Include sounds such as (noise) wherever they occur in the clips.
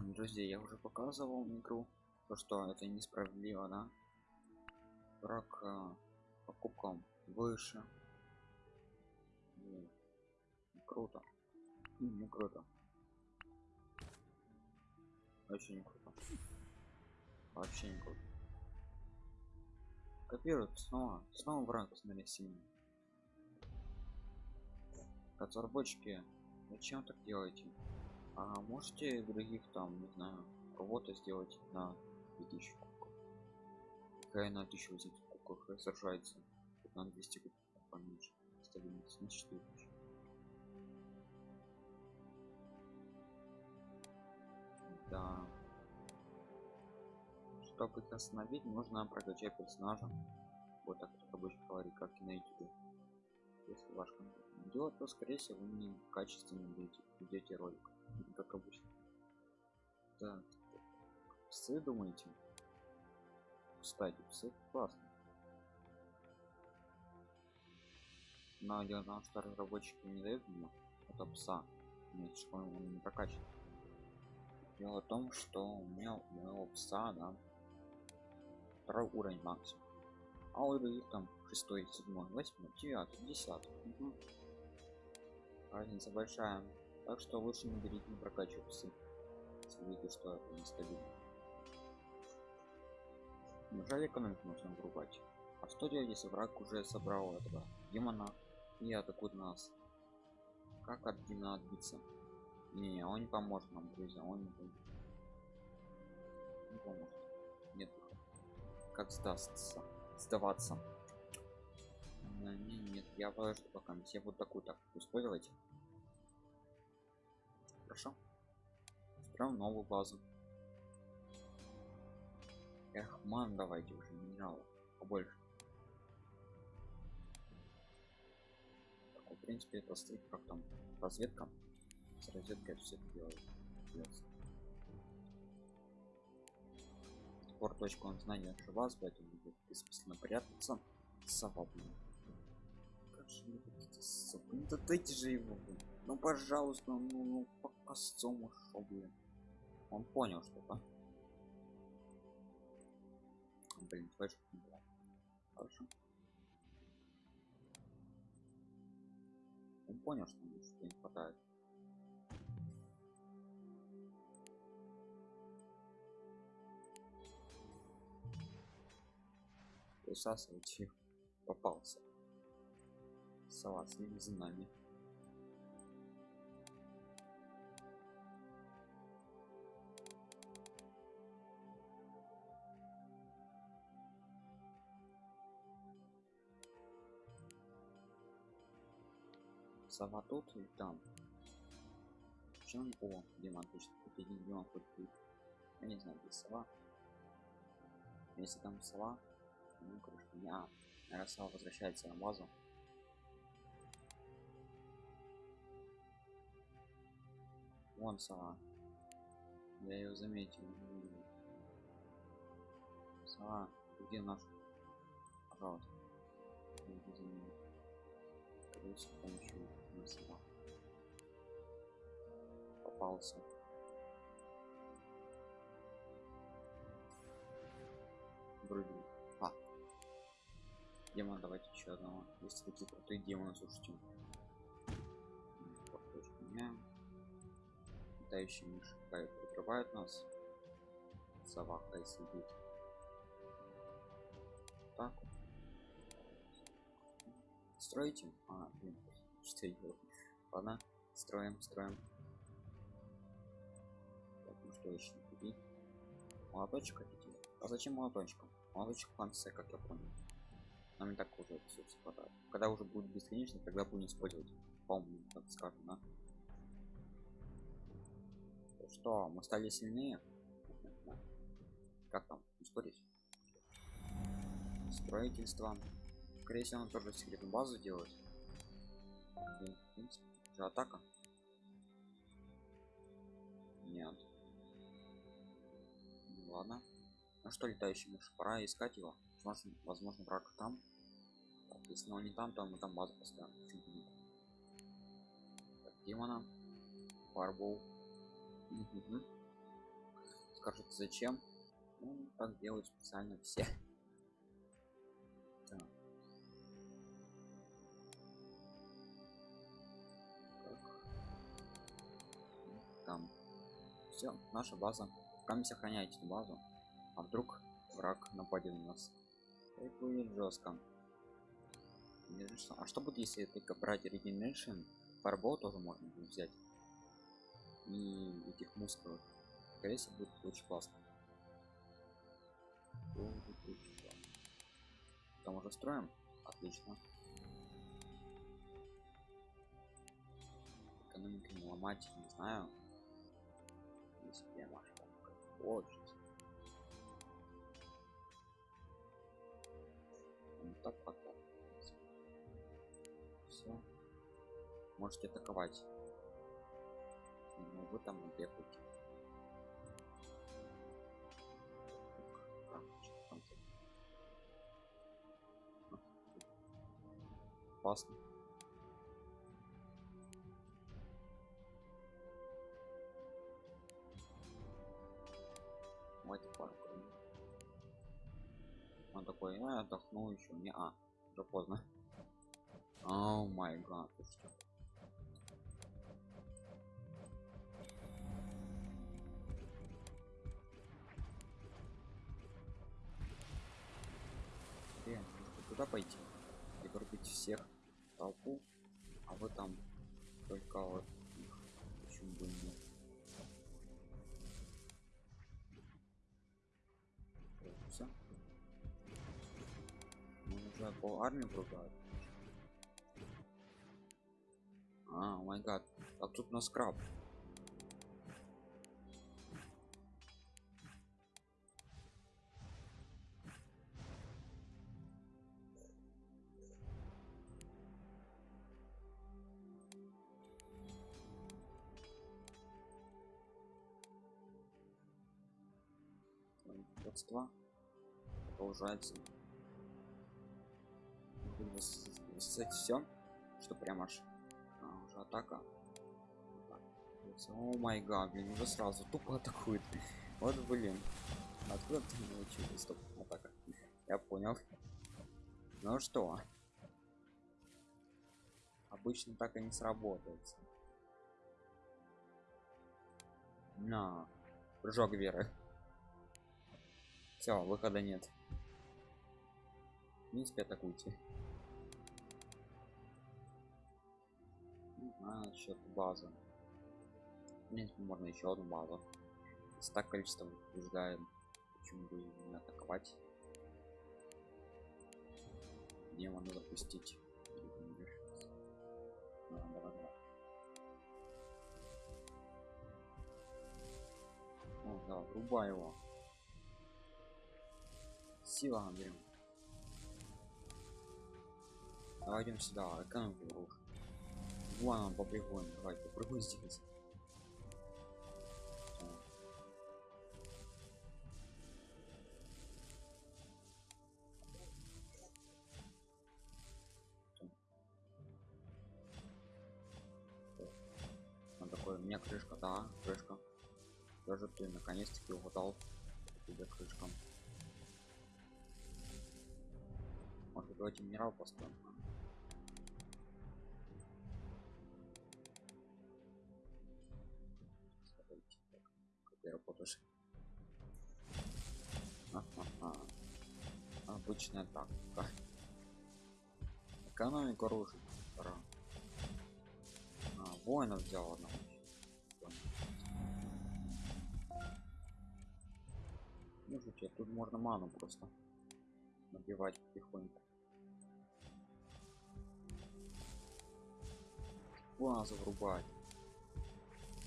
друзья я уже показывал игру то что это несправедливо да? Враг э, покупкам выше. И круто. Не круто. Очень не круто. Вообще не круто. Копируют снова снова враг смотри сильный. Разработчики зачем так делаете а можете других там не знаю работы сделать на 2000 кубков? Какая на 1000 кубках сражается на 200 кубков поменьше. Стабильность на 4000 да. Чтобы их остановить нужно прокачать персонажа. Вот так рабочий говорит как и на youtube если ваш контент идет то скорее всего вы не качественно идете ролик как обычно. Так псы думаете? Кстати псы классно но дело том что разработчики не дают мне это пса. Нет что он не прокачан дело в том что у меня у моего пса да второй уровень максимум. А у других там шестой седьмой восьмой девятый десятый. Угу. разница большая так что лучше не берите не прокачивать псы. Видите что это нестабильно неужели экономику нужно врубать. А что делать если враг уже собрал этого демона и атакует нас? Как от демона отбиться? Не, не он не поможет нам друзья он не поможет, не поможет. нет как сдастся сдаваться? Не, нет я положу пока. Я вот такую так использовать хорошо. Строим новую базу. Эх ман давайте уже минералов побольше. Так, в принципе это стоит как там разведка. С розеткой все это делает пор точку он знания от вас поэтому будет бессмысленно прятаться. Сова блин как же мне какие-то совы ну да дайте же его блин. ну пожалуйста ну, ну косцому шо блин. Он понял что то блин была хорошо. Он понял что ему что не хватает. Присасывать их попался. Салат с ними за нами сова тут и там. Чем о демон один демон хоть тут я не знаю где сова. Если там сова ну короче меня Ярослав возвращается на базу. Вон сова. Я ее заметил. Сова где наш пожалуйста. С помощью сова попался. Вроде демон давайте еще одного. Есть такие крутые демоны слушайте. Меняем летающие мыши прикрывают нас. Сова хай сидит. Так. Строите? А блин что я делаю ладно строим строим. Так, ну что еще купить молоточек хотите? А зачем молоточком? Молоточек в конце как я понял. Нам и так уже все хватает когда уже будет бесконечно тогда будем использовать. Помню так скажем да? что мы стали сильнее? Как там? Ускорить строительство. Скорее всего он тоже секретную базу делает в атака? Нет. Ну, ладно. Ну что летающий мышь пора искать его. Возможно, возможно враг там. Если он не там то мы там базу поставим. Так, демона. Фарбол. Скажете зачем? Ну, так делают специально все все наша база. Камень сохраняйте базу а вдруг враг нападет на нас? Это будет жестко а что будет если только брать regeneration? Фарбол тоже можно будет взять. И этих мускулов. Скорее всего будет очень классно. Там уже строим? Отлично. Экономику не ломать не знаю если я машу очень так пока все можете атаковать. Ну, вы там бегаете опасно я отдохну еще не а уже поздно. О май гад. Что Блин, туда пойти и пробить всех толпу а вы там только вот по армии пругают а май гад. А тут у нас краб родства кстати все что прям аж а, уже атака. О май гад блин уже сразу тупо атакует. Вот блин. Откуда ты научилась стоп атака? Я понял. Ну что? Обычно так и не сработает на прыжок веры все выхода нет. В принципе атакуйте не знаю насчет базы в принципе можно еще одну базу. Если так количество побеждаем почему бы не атаковать. Демона запустить а, давай, давай. О, да, врубай его. Сила наберем давай идем сюда экономику руш вон попрыгуем давай попрыгуй здесь Он такой, у меня крышка, да, крышка. Даже ты наконец-таки угадал тебе крышкам. Может, давайте минерал построим. Обычная тактика. Экономику оружия. А, воинов взял одного. Слушайте, тут можно ману просто набивать потихоньку. Базу врубать.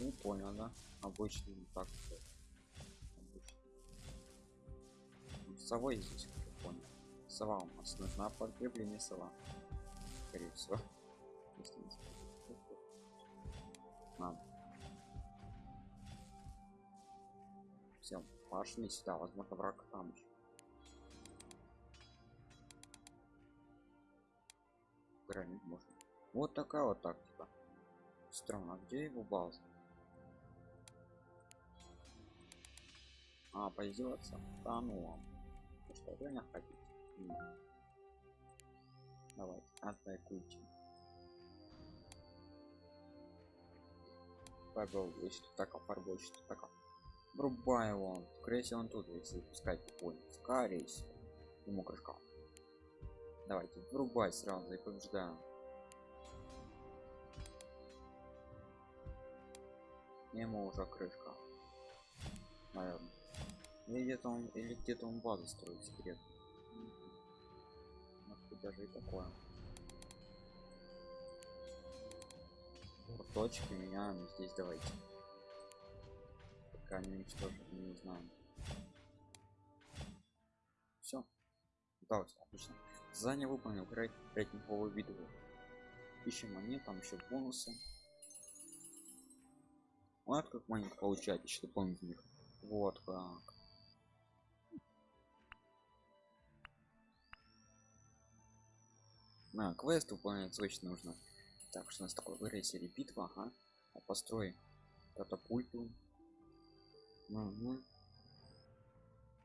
Ну понял да. Обычный так совой здесь сова. У нас нужна подкрепление сова. Скорее всего. Надо все пошли сюда возможно враг там еще гранить можно. Вот такая вот тактика. Странно а где его база? А, поиздеваться? Да ну вам. Вы что, реально хотите? Нет. Давайте, атакуйте. Фарбол, если так, фарбол, что так. Врубай его. Скорее всего, он тут, если пускать понял. Скорее всего. Ему крышка. Давайте, врубай сразу и побеждаем. Ему уже крышка. Наверное. Или где-то он, или где-то он базу строит секрет. Даже и такое. Вот точки меняем здесь давайте. Пока не уничтожим, не знаем. Все. Удалось, отлично. Задание выполнил, играть рейтинговую битву. Ищем монет, там еще бонусы. Вот как монет получать еще дополнительных. Вот как. На, квест выполнять точно нужно. Так, что у нас такое в рейсере битва, ага. А построй катапульту. Угу.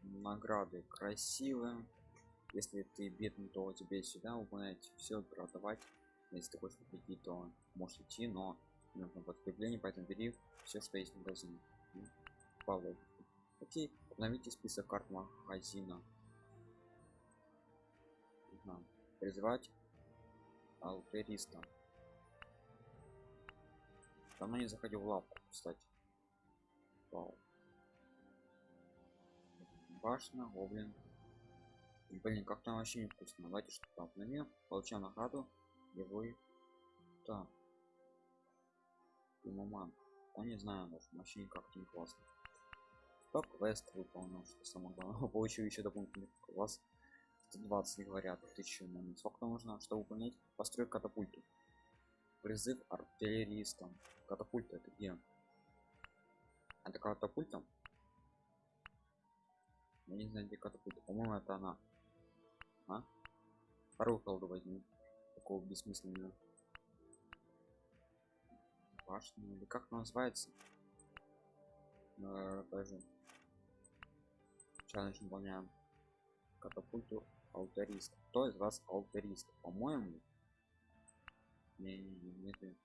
Награды красивые. Если ты бедный, то тебе сюда выполнять все продавать. Если ты хочешь купить, то можешь идти, но нужно подкрепление, поэтому бери все, что есть в магазине. Павлов. Окей, обновите список карт магазина. Ага. Призвать алтериста. Давно не заходил в лавку, кстати. Вау. Башня, гоблин. Блин, как там вообще невкусно. Давайте что-то обновим. Получаем награду. Его Так. Маман. Он не знаю, даже вообще никак не классно. Топ квест выполнил, что самое главное. (laughs) Получил еще дополнительный класс. 120 говорят, 1000 момент. Сколько нужно, чтобы выполнять? Построй катапульту. Призыв артиллеристам. Катапульта это где? Это катапульта? Я не знаю, где катапульта. По-моему, это она. А? Вторую колду возьму. Такого бессмысленного. Башня или как она называется? Э, даже. Челлендж выполняем. Катапульту алтарист. Кто из вас алтарист? По-моему. Не, не, не, не ты.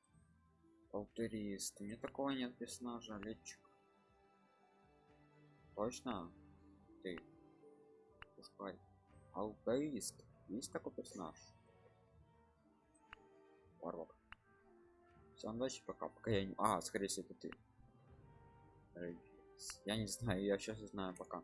Алтарист. Мне такого нет персонажа, летчик. Точно? Ты. Пускай. Алтарист. Есть такой персонаж? Варвар. Всем удачи, пока. Пока я не... А, скорее всего, это ты. Я не знаю, я сейчас знаю пока.